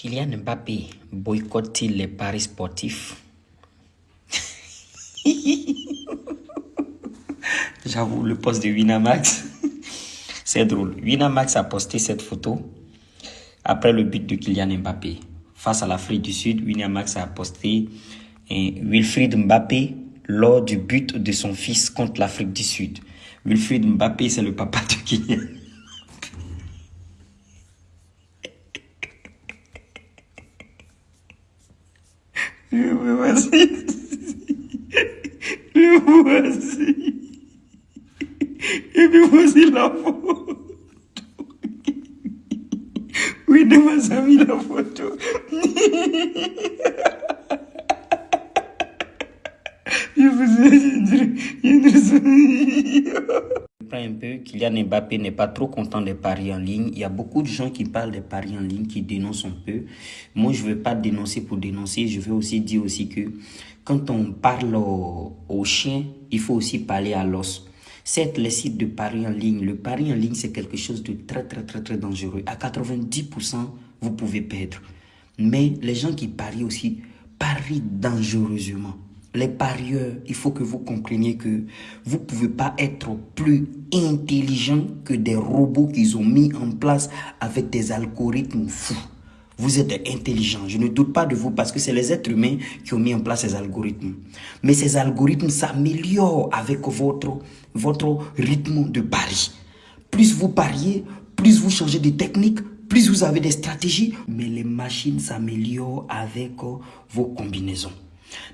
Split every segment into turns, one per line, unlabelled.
Kylian Mbappé boycotte-t-il les paris sportifs? J'avoue, le poste de Winamax, c'est drôle. Winamax a posté cette photo après le but de Kylian Mbappé. Face à l'Afrique du Sud, Winamax a posté Wilfried Mbappé lors du but de son fils contre l'Afrique du Sud. Wilfried Mbappé, c'est le papa de Kylian. Le voici. Le voici. Et puis voici la photo. Oui, de m'a mis la photo. Je vous ai un peu, Kylian Mbappé n'est pas trop content des paris en ligne. Il y a beaucoup de gens qui parlent des paris en ligne, qui dénoncent un peu. Moi, je ne veux pas dénoncer pour dénoncer. Je veux aussi dire aussi que quand on parle au, au chien, il faut aussi parler à l'os. Certes, les sites de paris en ligne, le pari en ligne, c'est quelque chose de très, très, très, très dangereux. À 90%, vous pouvez perdre. Mais les gens qui parient aussi parient dangereusement. Les parieurs, il faut que vous compreniez que vous ne pouvez pas être plus intelligent que des robots qu'ils ont mis en place avec des algorithmes fous. Vous êtes intelligent, je ne doute pas de vous parce que c'est les êtres humains qui ont mis en place ces algorithmes. Mais ces algorithmes s'améliorent avec votre, votre rythme de pari. Plus vous pariez, plus vous changez de technique, plus vous avez des stratégies, mais les machines s'améliorent avec vos combinaisons.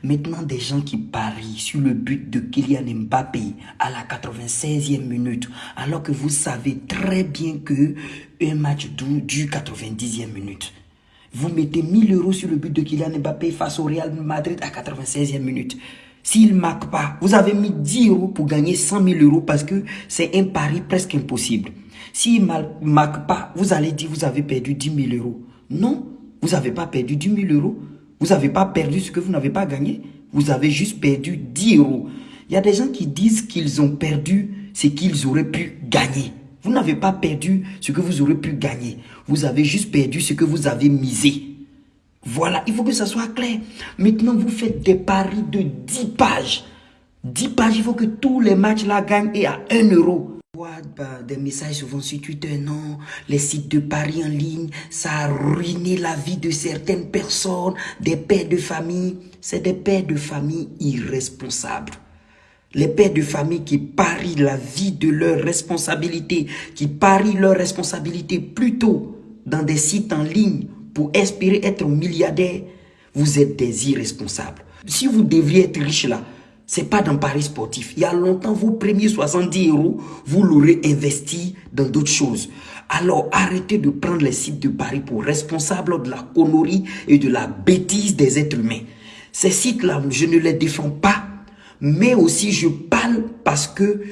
Maintenant, des gens qui parient sur le but de Kylian Mbappé à la 96e minute, alors que vous savez très bien que un match dure 90e minute. Vous mettez 1000 euros sur le but de Kylian Mbappé face au Real Madrid à 96e minute. S'il ne marque pas, vous avez mis 10 euros pour gagner 100 000 euros parce que c'est un pari presque impossible. S'il ne marque pas, vous allez dire vous avez perdu 10 000 euros. Non, vous n'avez pas perdu 10 000 euros. Vous n'avez pas perdu ce que vous n'avez pas gagné. Vous avez juste perdu 10 euros. Il y a des gens qui disent qu'ils ont perdu ce qu'ils auraient pu gagner. Vous n'avez pas perdu ce que vous aurez pu gagner. Vous avez juste perdu ce que vous avez misé. Voilà, il faut que ça soit clair. Maintenant, vous faites des paris de 10 pages. 10 pages, il faut que tous les matchs la gagnent et à 1 euro des messages souvent sur Twitter, non, les sites de paris en ligne, ça a ruiné la vie de certaines personnes, des pères de famille. C'est des pères de famille irresponsables. Les pères de famille qui parient la vie de leurs responsabilités, qui parient leurs responsabilités plutôt dans des sites en ligne pour espérer être milliardaires, vous êtes des irresponsables. Si vous devriez être riche là, c'est pas dans Paris sportif. Il y a longtemps, vos premiers 70 euros, vous l'aurez investi dans d'autres choses. Alors, arrêtez de prendre les sites de Paris pour responsables de la connerie et de la bêtise des êtres humains. Ces sites-là, je ne les défends pas, mais aussi je parle parce que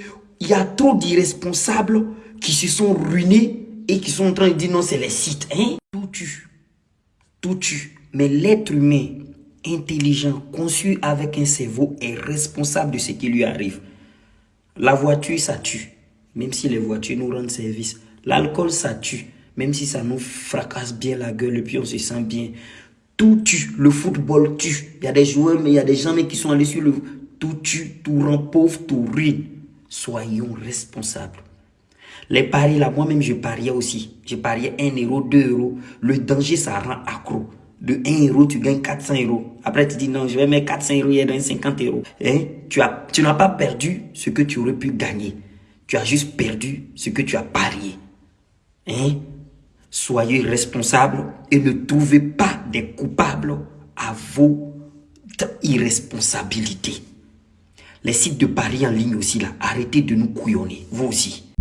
il y a trop d'irresponsables qui se sont ruinés et qui sont en train de dire non, c'est les sites. Hein? Tout tue. Tout tue. Mais l'être humain, intelligent, conçu avec un cerveau, est responsable de ce qui lui arrive. La voiture, ça tue, même si les voitures nous rendent service. L'alcool, ça tue, même si ça nous fracasse bien la gueule et puis on se sent bien. Tout tue. Le football tue. Il y a des joueurs, mais il y a des gens qui sont allés sur le... Tout tue, tout rend pauvre, tout ruine. Soyons responsables. Les paris, là, moi-même, je pariais aussi. Je pariais 1 euro, 2 euros. Le danger, ça rend accro de 1 euro, tu gagnes 400 euros. Après, tu dis non, je vais mettre 400 euros, y a 50 euros. Hein? Tu tu n'as pas perdu ce que tu aurais pu gagner. Tu as juste perdu ce que tu as parié. Hein? Soyez responsables et ne trouvez pas des coupables à vos irresponsabilités. Les sites de paris en ligne aussi, là, arrêtez de nous couillonner. Vous aussi.